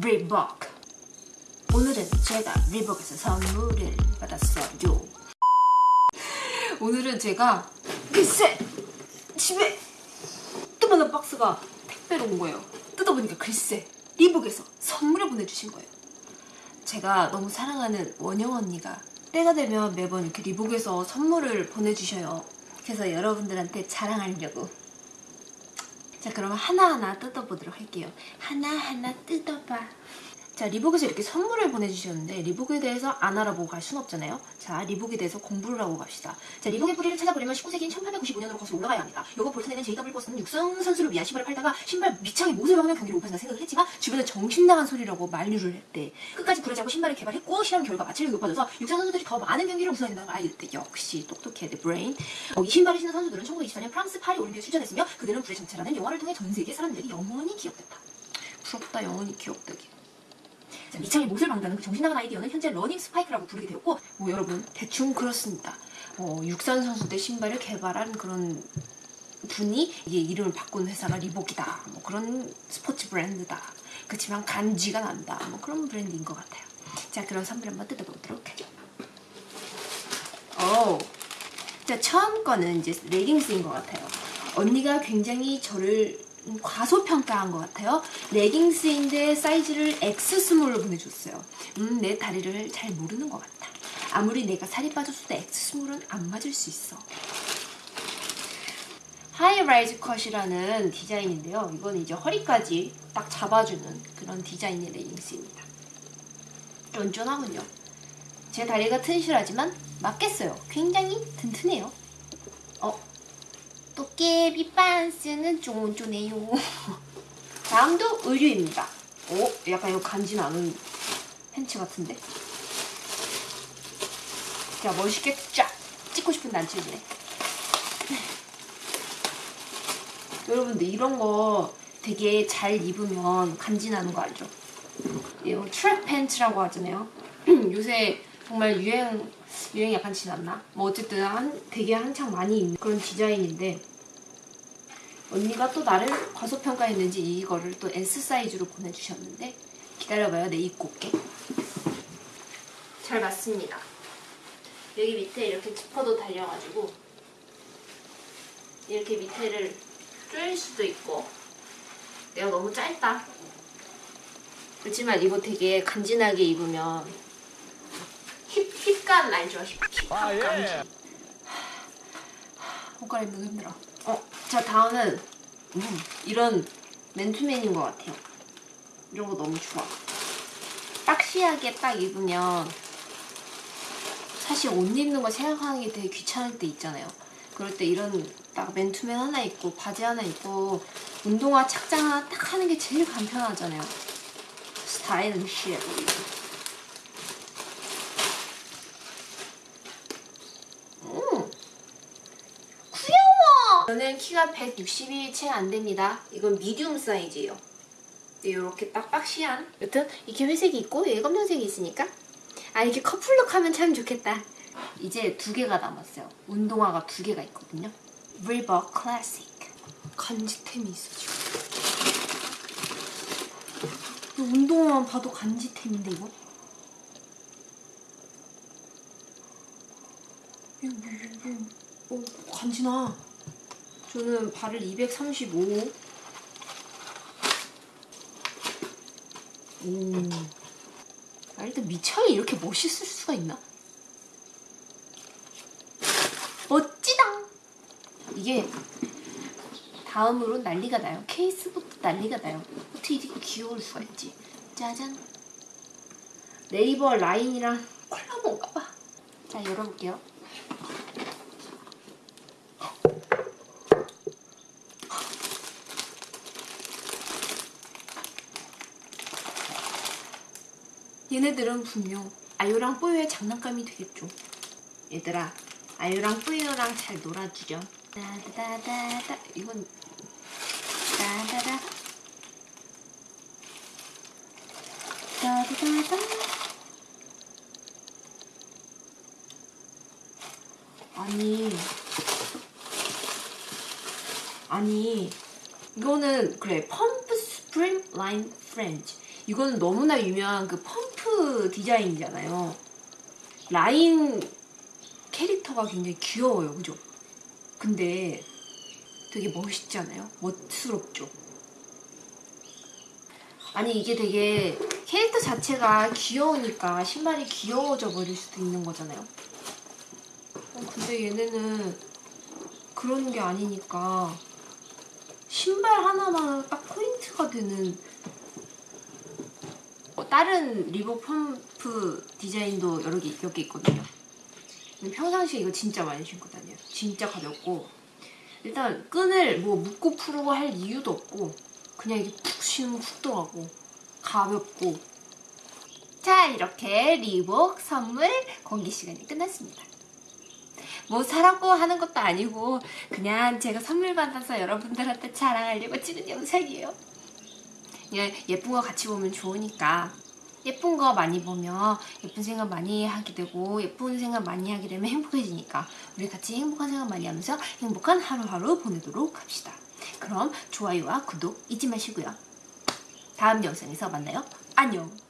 리복 오늘은 제가 리복에서 선물을 받았어요. 오늘은 제가 글쎄 집에 뜨만한 박스가 택배로 온 거예요. 뜯어보니까 글쎄 리복에서 선물을 보내주신 거예요. 제가 너무 사랑하는 원영 언니가 때가 되면 매번 이렇게 리복에서 선물을 보내주셔요. 그래서 여러분들한테 자랑하려고 자 그러면 하나하나 뜯어보도록 할게요. 하나하나 뜯어봐 자 리복에서 이렇게 선물을 보내주셨는데 리복에 대해서 안 알아보고 갈 순 없잖아요. 자 리복에 대해서 공부를 하고 갑시다. 자 리복의 뿌리를 찾아보려면 19세기인 1895년으로 거슬러 올라가야 합니다. 요거 볼튼에는 JW 버스는 육상 선수를 위한 신발을 팔다가 신발 밑창에 못을 박는 경기를 오판다 생각을 했지만 주변에 정신나간 소리라고 만류를 했대 끝까지 굴하지 않고 신발을 개발했고 실험 결과 마찰력이 높아져서 육상 선수들이 더 많은 경기를 우승하게 된다는 걸 알게 됐대. 역시 똑똑해 내 brain 어, 이 신발을 신은 선수들은 1924년 프랑스 파리 올림픽에 출전했으며 그들은 불의 전차라는 영화를 통해 전 세계 사람들에게 영원히 기억됐다. 부럽다 영원히 기억되게 자, 밑창에 못을 박다는 그 정신나간 아이디어는 현재 러닝 스파이크라고 부르게 되었고 뭐 여러분 대충 그렇습니다. 어, 육상 선수들 신발을 개발한 그런 분이 이게 이름을 바꾼 회사가 리복이다. 뭐 그런 스포츠 브랜드다. 그렇지만 간지가 난다. 뭐 그런 브랜드인 것 같아요. 자 그럼 선물 한번 뜯어보도록 하죠. 오. 자 처음 거는 이제 레깅스인 것 같아요. 언니가 굉장히 저를 과소평가한 것 같아요. 레깅스인데 사이즈를 X 스몰로 보내줬어요. 음, 내 다리를 잘 모르는 것 같다. 아무리 내가 살이 빠졌어도 X 스몰은 안 맞을 수 있어. high-rise cut이라는 디자인인데요. 이건 이제 허리까지 딱 잡아주는 그런 디자인의 레깅스입니다. 쫀쫀하군요. 제 다리가 튼실하지만 맞겠어요. 굉장히 튼튼해요. 어, 도깨비 빤스는 쫀쫀해요. 다음도 의류입니다. 오, 약간 이거 간지 나는 팬츠 같은데? 자, 멋있게 쫙 찍고 싶은데 안 찍네. 여러분들 이런 거 되게 잘 입으면 간지 나는 거 알죠? 이거 트랙 팬츠라고 하잖아요. 요새 정말 유행 유행 약간 지났나? 뭐 어쨌든 한 되게 한창 많이 입는 그런 디자인인데 언니가 또 나를 과소평가했는지 이거를 또 S 사이즈로 보내주셨는데 기다려봐요 내 입고 올게. 잘 맞습니다. 여기 밑에 이렇게 지퍼도 달려가지고 이렇게 밑에를 조일 수도 있고 내가 너무 짧다. 그렇지만 이거 되게 간지나게 입으면 힙, 힙감 알죠? 힙, 힙합 아, 예. 옷 갈아입는 거 힘들어 어, 자 다음은 음, 이런 맨투맨인 것 같아요 이런 거 너무 좋아 박시하게 딱 입으면 사실 옷 입는 거 생각하는 게 되게 귀찮을 때 있잖아요 그럴 때 이런 딱 맨투맨 하나 입고 바지 하나 입고 운동화 착장 하나 딱 하는 게 제일 간편하잖아요 스타일은 shit 음. 귀여워! 저는 키가 160이 채 안 됩니다. 이건 medium 사이즈예요. 이렇게 딱 boxy한. 여튼 이렇게 회색이 있고 여기 검정색이 있으니까 아 이렇게 커플룩 하면 참 좋겠다. 이제 두 개가 남았어요. 운동화가 두 개가 있거든요. 리버 클래식. 간지템이 있어 지금. 이 운동화만 봐도 간지템인데 이거? 이거 이거 어, 간지나. 저는 발을 235. 오. 아, 일단 미창이 이렇게 멋있을 수가 있나? 멋지다! 이게 다음으로 난리가 나요. 케이스부터 난리가 나요. 어떻게 이렇게 귀여울 수가 있지? 짜잔. 네이버 라인이랑 콜라보인가 봐. 자, 열어볼게요. 얘네들은 분명 아유랑 뽀요의 장난감이 되겠죠. 얘들아, 아유랑 뽀요랑 잘 놀아주렴. 따다다다다 이건 따다다 따다다다 아니 아니 이거는 그래 펌프 슈프림 라인 프렌즈 이거는 너무나 유명한 그 펌프 디자인이잖아요. 라인 캐릭터가 굉장히 귀여워요. 그죠? 근데 되게 멋있지 않아요? 멋스럽죠? 아니 이게 되게 캐릭터 자체가 귀여우니까 신발이 귀여워져 버릴 수도 있는 거잖아요. 어, 근데 얘네는 그런 게 아니니까 신발 하나만 딱 포인트가 되는 어, 다른 리복 펌프 디자인도 여러 개 몇 개 있거든요. 평상시에 이거 진짜 많이 신고 다녀요. 진짜 가볍고 일단 끈을 뭐 묶고 풀고 할 이유도 없고 그냥 이게 푹 신으면 훅 들어가고 가볍고 자 이렇게 리복 선물 공개 시간이 끝났습니다. 뭐 사라고 하는 것도 아니고 그냥 제가 선물 받아서 여러분들한테 자랑하려고 찍은 영상이에요. 그냥 예쁜 거 같이 보면 좋으니까 예쁜 거 많이 보면 예쁜 생각 많이 하게 되고 예쁜 생각 많이 하게 되면 행복해지니까 우리 같이 행복한 생각 많이 하면서 행복한 하루하루 보내도록 합시다. 그럼 좋아요와 구독 잊지 마시고요. 다음 영상에서 만나요. 안녕.